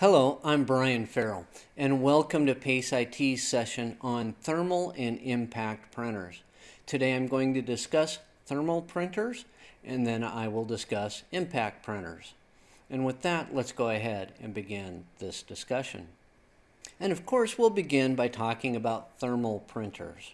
Hello, I'm Brian Farrell, and welcome to PACE IT's session on thermal and impact printers. Today I'm going to discuss thermal printers, and then I will discuss impact printers. And with that, let's go ahead and begin this discussion. And of course, we'll begin by talking about thermal printers.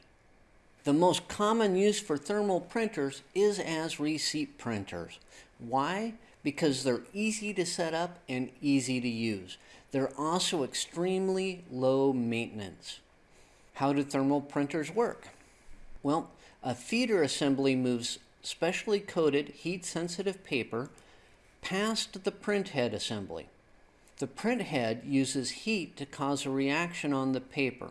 The most common use for thermal printers is as receipt printers. Why? Because they're easy to set up and easy to use. They're also extremely low maintenance. How do thermal printers work? Well, a feeder assembly moves specially coated heat-sensitive paper past the print head assembly. The print head uses heat to cause a reaction on the paper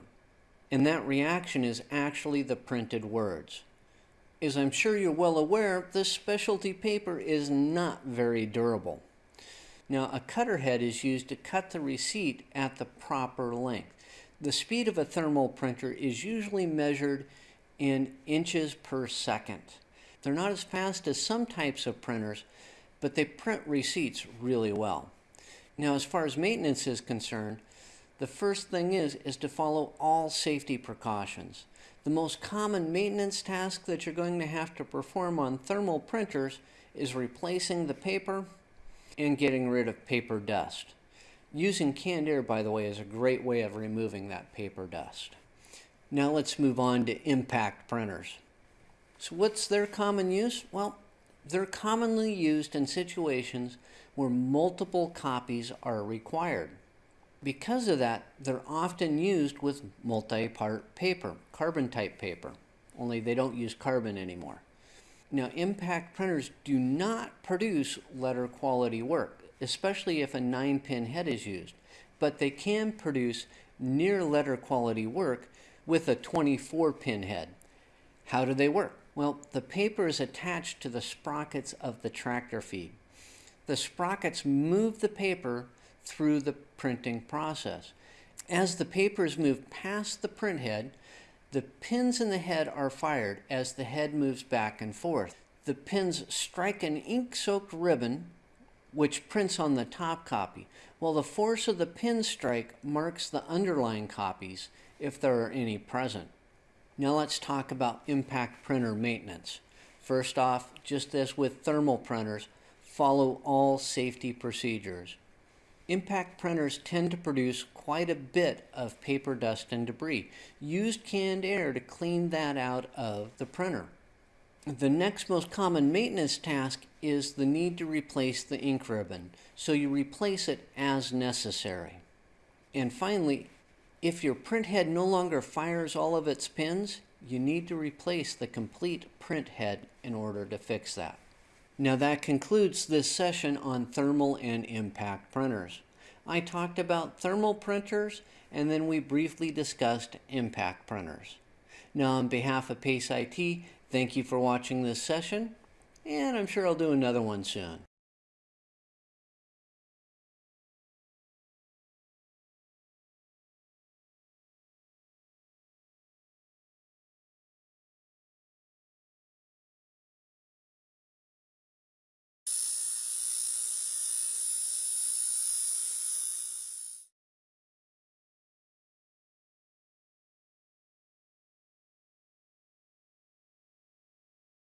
and that reaction is actually the printed words. As I'm sure you're well aware, this specialty paper is not very durable. Now, a cutter head is used to cut the receipt at the proper length. The speed of a thermal printer is usually measured in inches per second. They're not as fast as some types of printers, but they print receipts really well. Now, as far as maintenance is concerned, the first thing is, is to follow all safety precautions. The most common maintenance task that you're going to have to perform on thermal printers is replacing the paper and getting rid of paper dust. Using canned air, by the way, is a great way of removing that paper dust. Now let's move on to impact printers. So what's their common use? Well, they're commonly used in situations where multiple copies are required. Because of that, they're often used with multi-part paper, carbon type paper, only they don't use carbon anymore. Now, impact printers do not produce letter quality work, especially if a 9-pin head is used, but they can produce near letter quality work with a 24-pin head. How do they work? Well, the paper is attached to the sprockets of the tractor feed. The sprockets move the paper through the printing process. As the paper is moved past the print head, the pins in the head are fired as the head moves back and forth. The pins strike an ink-soaked ribbon which prints on the top copy, while the force of the pin strike marks the underlying copies if there are any present. Now let's talk about impact printer maintenance. First off, just as with thermal printers, follow all safety procedures. Impact printers tend to produce quite a bit of paper dust and debris. Use canned air to clean that out of the printer. The next most common maintenance task is the need to replace the ink ribbon, so you replace it as necessary. And finally, if your print head no longer fires all of its pins, you need to replace the complete print head in order to fix that. Now that concludes this session on thermal and impact printers. I talked about thermal printers and then we briefly discussed impact printers. Now on behalf of PACE IT, thank you for watching this session and I'm sure I'll do another one soon.